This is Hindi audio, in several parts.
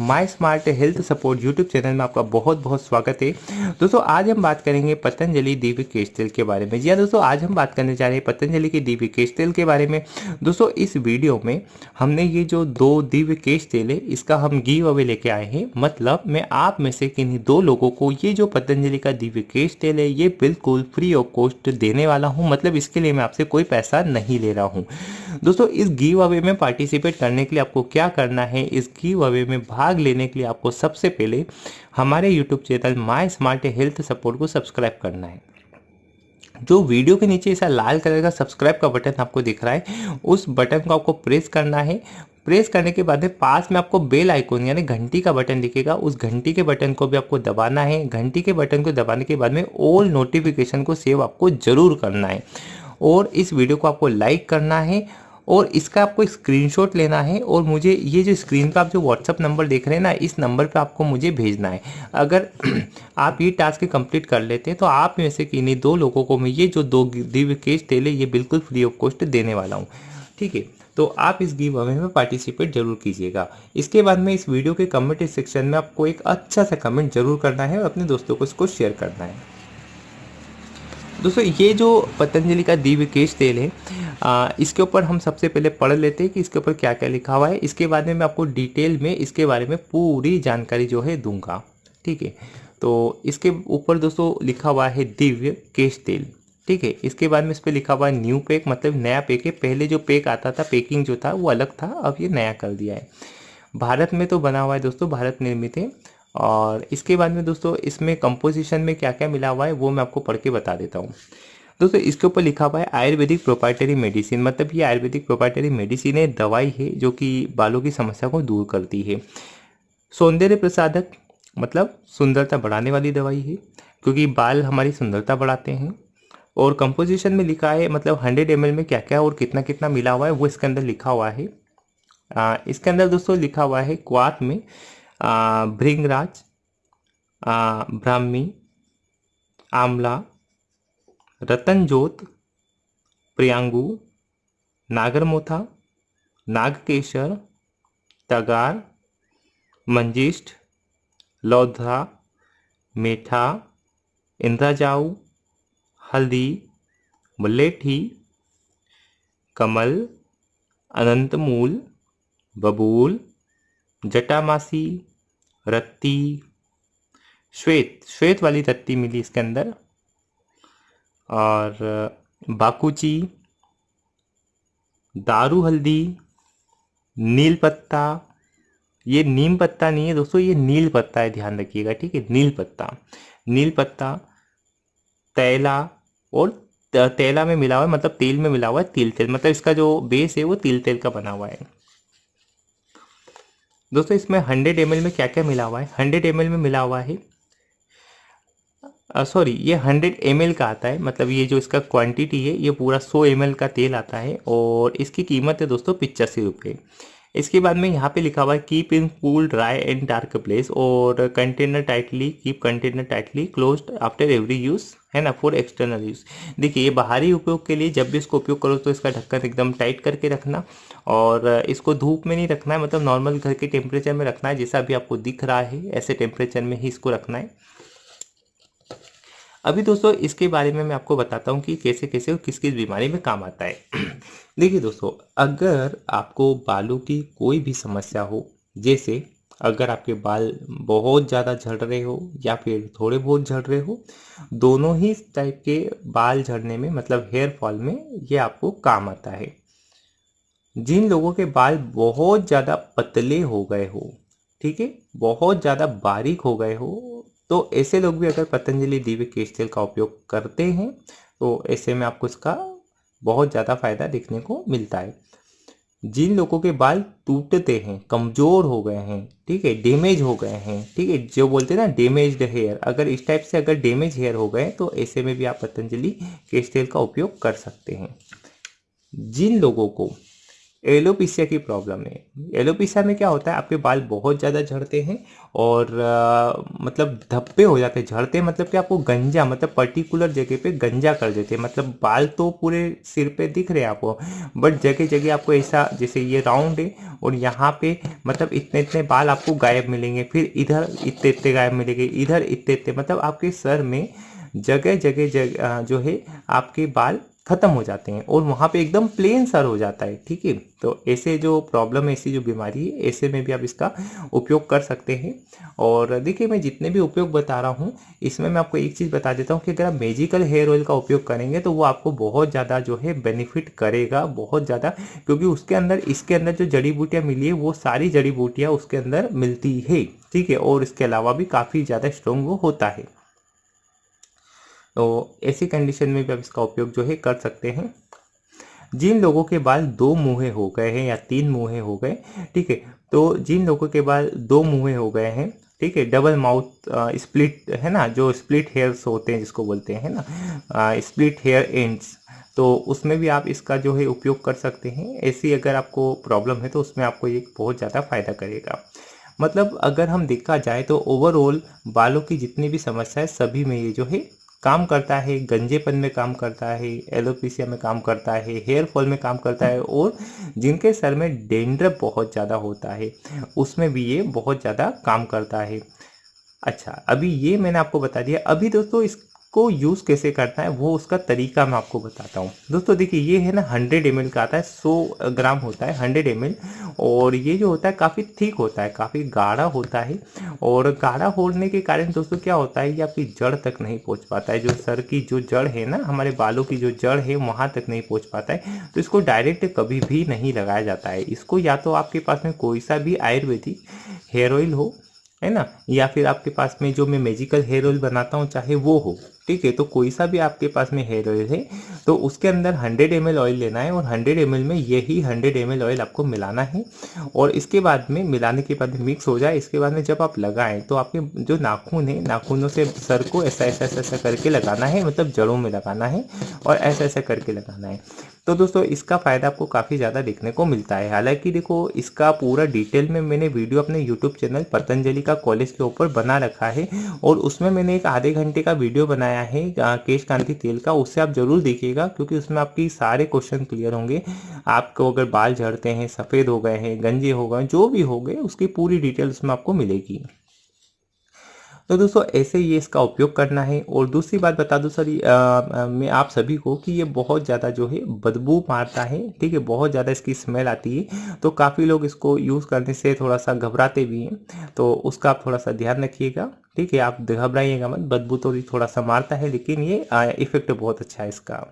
My smart health support YouTube channel में आपका बहुत बहुत स्वागत है। दोस्तों, आज हम बात करेंगे पतंजलि दिव्य केश तेल के बारे में। जी हाँ दोस्तों, आज हम बात करने जा रहे हैं पतंजलि के दिव्य केश तेल के बारे में। दोस्तों, इस वीडियो में हमने ये जो दो दिव्य केश तेल है, इसका हम गिव अवे लेके आए हैं। मतलब मैं आप में से किन्हीं दो लोगों को ये जो पतंजलि का दिव्य केश तेल है, ये बिल्कुल फ्री ऑफ़ कॉस्ट देने वाला हूँ। मतलब इसके लिए मैं आपसे कोई पैसा नहीं ले रहा हूँ। दोस्तों, इस गिव अवे में पार्टिसिपेट करने के लिए आपको क्या करना है? इस गिव अवे में भाग लेने के लिए आपको सबसे पहले हमारे YouTube channel my smart health support को सब्सक्राइब करना है। जो वीडियो के नीचे ऐसा लाल कलर का सब्सक्राइब का बटन आपको दिख रहा है, उस बटन को आपको प्रेस करना है। प्रेस करने के बाद में पास में आपको बेल आइकॉन यानी घंटी का बटन दिखेगा। उस घंटी के बटन को भी आपको दबाना है। घंटी के बटन को दबाने के बाद में ऑल नोटिफिकेशन को सेव आपको ज़रूर करना है। और इस वीडियो को आपको लाइक करना है। और इसका आपको स्क्रीनशॉट लेना है और मुझे ये जो स्क्रीन पर आप जो व्हाट्सअप नंबर देख रहे हैं ना, इस नंबर पे आपको मुझे भेजना है। अगर आप ये टास्क कंप्लीट कर लेते हैं तो आप में से किन्हीं दो लोगों को मैं ये जो दो दिव्य केस तेले ये बिल्कुल फ्री ऑफ़ कॉस्ट देने वाला हूँ। ठीक है? तो आप इस गिव अवे में पार्टिसिपेट ज़रूर कीजिएगा। इसके बाद में इस वीडियो के कमेंट सेक्शन में आपको एक अच्छा सा कमेंट ज़रूर करना है और अपने दोस्तों को इसको शेयर करना है। दोस्तों ये जो पतंजलि का दिव्य केश तेल है आ, इसके ऊपर हम सबसे पहले पढ़ लेते हैं कि इसके ऊपर क्या क्या लिखा हुआ है। इसके बाद में मैं आपको डिटेल में इसके बारे में पूरी जानकारी जो है दूँगा ठीक है? तो इसके ऊपर दोस्तों लिखा हुआ है दिव्य केश तेल ठीक है? इसके बाद में इस पर लिखा हुआ है न्यू पैक मतलब नया पैक है। पहले जो पैक आता था पैकिंग जो था वो अलग था अब ये नया कर दिया है। भारत में तो बना हुआ है दोस्तों भारत निर्मित है। और इसके बाद में दोस्तों इसमें कंपोजिशन में क्या क्या मिला हुआ है वो मैं आपको पढ़ के बता देता हूँ। दोस्तों इसके ऊपर लिखा हुआ है आयुर्वेदिक प्रोपाइटरी मेडिसिन मतलब ये आयुर्वेदिक प्रोपाइटरी मेडिसिन है दवाई है जो कि बालों की समस्या को दूर करती है। सौंदर्य प्रसादक मतलब सुंदरता बढ़ाने वाली दवाई है क्योंकि बाल हमारी सुंदरता बढ़ाते हैं। और कंपोजिशन में लिखा है मतलब हंड्रेड एम में क्या क्या और कितना कितना मिला हुआ है वो इसके अंदर लिखा हुआ है। आ, इसके अंदर दोस्तों लिखा हुआ है क्वाथ में भृंगराज ब्राह्मी, आमला, रतनजोत, प्रियांगू, नागरमोथा, नागकेशर, तगार मंजिष्ठ लौधा मेठा, इंद्राजाऊ, हल्दी मुलेठी कमल, अनंतमूल, बबूल, जटामासी रत्ती। श्वेत श्वेत वाली रत्ती मिली इसके अंदर। और, बाकुची, दारू हल्दी, नील पत्ता। ये नीम पत्ता नहीं है दोस्तों, ये नील पत्ता है, ध्यान रखिएगा, ठीक है? नील पत्ता। नील पत्ता, तैला और तैला में मिला हुआ है मतलब तेल में मिला हुआ है, तिल तेल। मतलब इसका जो बेस है वो तिल तेल का बना हुआ है। दोस्तों, इसमें हंड्रेड एम में क्या क्या मिला हुआ है? हंड्रेड एम में मिला हुआ है सॉरी ये हंड्रेड एम का आता है मतलब ये जो इसका क्वांटिटी है, ये पूरा सौ एम का तेल आता है और इसकी कीमत है दोस्तों पिचासी रुपये इसके बाद में यहाँ पे लिखा हुआ है keep in cool dry and dark place और container tightly keep container tightly close after every use है ना फॉर एक्सटर्नल यूज़ देखिए, ये बाहरी उपयोग के लिए जब भी इसको उपयोग करो तो इसका ढक्कन एकदम टाइट करके रखना और इसको धूप में नहीं रखना है मतलब नॉर्मल घर के टेम्परेचर में रखना है, जैसा भी आपको दिख रहा है, ऐसे टेम्परेचर में ही इसको रखना है। अभी दोस्तों, इसके बारे में मैं आपको बताता हूँ कि कैसे कैसे और किस किस बीमारी में काम आता है। देखिए दोस्तों, अगर आपको बालों की कोई भी समस्या हो, जैसे अगर आपके बाल बहुत ज़्यादा झड़ रहे हो या फिर थोड़े बहुत झड़ रहे हो, दोनों ही टाइप के बाल झड़ने में मतलब हेयर फॉल में ये आपको काम आता है। जिन लोगों के बाल बहुत ज़्यादा पतले हो गए हो, ठीक है, बहुत ज़्यादा बारीक हो गए हो तो ऐसे लोग भी अगर पतंजलि दिव्य केश तेल का उपयोग करते हैं तो ऐसे में आपको इसका बहुत ज़्यादा फ़ायदा देखने को मिलता है। जिन लोगों के बाल टूटते हैं, कमज़ोर हो गए हैं, ठीक है डैमेज हो गए हैं, ठीक है, जो बोलते हैं ना डैमेज्ड हेयर अगर इस टाइप से अगर डैमेज हेयर हो गए तो ऐसे में भी आप पतंजलि केश तेल का उपयोग कर सकते हैं। जिन लोगों को एलोपीसिया की प्रॉब्लम है। एलोपीसिया में क्या होता है आपके बाल बहुत ज़्यादा झड़ते हैं और आ, मतलब धब्बे हो जाते हैं। झड़ते मतलब कि आपको गंजा मतलब पर्टिकुलर जगह पे गंजा कर देते हैं। मतलब बाल तो पूरे सिर पे दिख रहे हैं आपको बट जगह जगह आपको ऐसा जैसे ये राउंड है और यहाँ पे मतलब इतने इतने बाल आपको गायब मिलेंगे फिर इधर इतने इतने गायब मिलेंगे इधर इतने इतने मतलब आपके सर में जगह जगह जगह जो है आपके बाल ख़त्म हो जाते हैं और वहाँ पे एकदम प्लेन सर हो जाता है, ठीक है? तो ऐसे जो प्रॉब्लम है, ऐसी जो बीमारी है, ऐसे में भी आप इसका उपयोग कर सकते हैं। और देखिए, मैं जितने भी उपयोग बता रहा हूँ, इसमें मैं आपको एक चीज़ बता देता हूँ कि अगर आप मेजिकल हेयर ऑयल का उपयोग करेंगे तो वो आपको बहुत ज़्यादा जो है बेनिफिट करेगा, बहुत ज़्यादा, क्योंकि उसके अंदर, इसके अंदर जो जड़ी बूटियाँ मिली है, वो सारी जड़ी बूटियाँ उसके अंदर मिलती है, ठीक है? और इसके अलावा भी काफ़ी ज़्यादा स्ट्रॉन्ग वो होता है। तो ऐसी कंडीशन में भी आप इसका उपयोग जो है कर सकते हैं। जिन लोगों के बाल दो मुँहे हो गए हैं या तीन मुँहे हो गए, ठीक है तो जिन लोगों के बाल दो मुँहे हो गए हैं, ठीक है डबल माउथ स्प्लिट है ना, जो स्प्लिट हेयर्स होते हैं जिसको बोलते हैं ना स्प्लिट हेयर एंड्स तो उसमें भी आप इसका जो है उपयोग कर सकते हैं। ऐसी अगर आपको प्रॉब्लम है तो उसमें आपको ये बहुत ज़्यादा फ़ायदा करेगा। मतलब अगर हम देखा जाए तो ओवरऑल बालों की जितनी भी समस्या है, सभी में ये जो है काम करता है, गंजेपन में काम करता है एलोपीसिया में काम करता है, हेयर फॉल में काम करता है और जिनके सर में डेंड्रप बहुत ज़्यादा होता है, उसमें भी ये बहुत ज़्यादा काम करता है। अच्छा अभी ये मैंने आपको बता दिया। अभी दोस्तों, इस को यूज़ कैसे करना है, वो उसका तरीका मैं आपको बताता हूँ। दोस्तों, देखिए, ये है ना हंड्रेड एम का आता है, सौ ग्राम होता है हंड्रेड एम और ये जो होता है, काफ़ी थिक होता है, काफ़ी गाढ़ा होता है, और गाढ़ा होने के कारण दोस्तों, क्या होता है, ये आपकी जड़ तक नहीं पहुँच पाता है, जो सर की जो जड़ है ना, हमारे बालों की जो जड़ है, वहाँ तक नहीं पहुँच पाता है तो इसको डायरेक्ट कभी भी नहीं लगाया जाता है। इसको या तो आपके पास में कोई सा भी आयुर्वेदिक हेयर ऑयल हो है ना? या फिर आपके पास में जो मैं मेजिकल हेयर ऑयल बनाता हूँ, चाहे वो हो, ठीक है? तो कोई सा भी आपके पास में हेयर ऑयल है तो उसके अंदर 100 एम ऑयल लेना है और 100 एम में यही 100 एम ऑयल आपको मिलाना है। और इसके बाद में मिलाने के बाद मिक्स हो जाए, इसके बाद में जब आप लगाएँ तो आपके जो नाखून है, नाखूनों से सर को ऐसा ऐसा ऐसा ऐसा करके लगाना है मतलब जड़ों में लगाना है और ऐसा ऐसा करके लगाना है। तो दोस्तों, इसका फ़ायदा आपको काफ़ी ज़्यादा देखने को मिलता है। हालाँकि देखो, इसका पूरा डिटेल में मैंने वीडियो अपने यूट्यूब चैनल पतंजलि का कॉलेज के ऊपर बना रखा है और उसमें मैंने एक आधे घंटे का वीडियो बनाया है केश कांति तेल का। उससे आप ज़रूर देखिएगा, क्योंकि उसमें आपकी सारे क्वेश्चन क्लियर होंगे। आपको अगर बाल झड़ते हैं, सफ़ेद हो गए हैं, गंजे हो गए जो भी हो गए, उसकी पूरी डिटेल उसमें आपको मिलेगी। तो दोस्तों, ऐसे ही इसका उपयोग करना है। और दूसरी बात बता दूँ, सर मैं आप सभी को कि ये बहुत ज़्यादा जो है, बदबू मारता है। ठीक है, बहुत ज़्यादा इसकी स्मेल आती है। तो काफ़ी लोग इसको यूज़ करने से थोड़ा सा घबराते भी हैं। तो उसका आप थोड़ा सा ध्यान रखिएगा। ठीक है, आप घबराइएगा मत, बदबू तो थोड़ा सा मारता है, लेकिन ये इफ़ेक्ट बहुत अच्छा है इसका।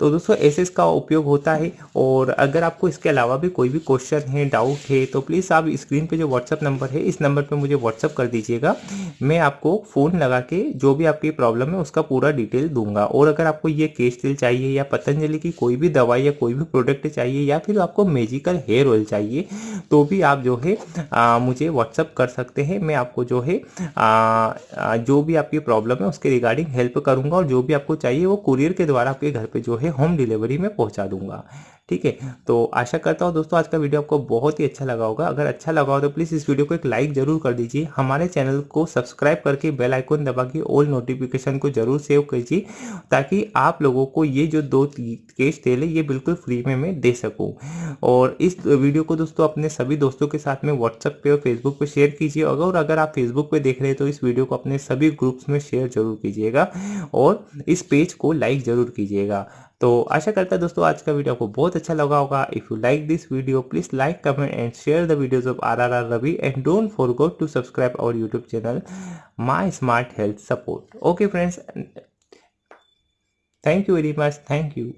तो दोस्तों ऐसे इसका उपयोग होता है। और अगर आपको इसके अलावा भी कोई भी क्वेश्चन है डाउट है तो प्लीज़ आप स्क्रीन पे जो व्हाट्सअप नंबर है इस नंबर पे मुझे व्हाट्सअप कर दीजिएगा। मैं आपको फ़ोन लगा के जो भी आपकी प्रॉब्लम है उसका पूरा डिटेल दूँगा। और अगर आपको ये केश तेल चाहिए या पतंजलि की कोई भी दवाई या कोई भी प्रोडक्ट चाहिए या फिर आपको मेजिकल हेयर ऑयल चाहिए तो भी आप जो है आ, मुझे व्हाट्सअप कर सकते हैं। मैं आपको जो है आ, जो भी आपकी प्रॉब्लम है उसके रिगार्डिंग हेल्प करूँगा। और जो भी आपको चाहिए वो कुरियर के द्वारा आपके घर पर जो है होम डिलीवरी में पहुँचा दूँगा। ठीक है? तो आशा करता हूँ दोस्तों आज का वीडियो आपको बहुत ही अच्छा लगा होगा। अगर अच्छा लगा हो तो प्लीज़ इस वीडियो को एक लाइक ज़रूर कर दीजिए। हमारे चैनल को सब्सक्राइब करके बेल आइकन दबा के ऑल नोटिफिकेशन को ज़रूर सेव कीजिए, ताकि आप लोगों को ये जो दो केस तेल है ये बिल्कुल फ्री में मैं दे सकूँ। और इस वीडियो को दोस्तों अपने सभी दोस्तों के साथ में व्हाट्सएप पे और फेसबुक पे शेयर कीजिए। और अगर आप फेसबुक पे देख रहे हैं तो इस वीडियो को अपने सभी ग्रुप्स में शेयर ज़रूर कीजिएगा और इस पेज को लाइक ज़रूर कीजिएगा। तो आशा करता है दोस्तों आज का वीडियो आपको बहुत अच्छा लगा होगा। If you like this video please like comment and share the videos of R R R Ravi and don't forget to subscribe our YouTube channel my smart health support okay friends thank you very much thank you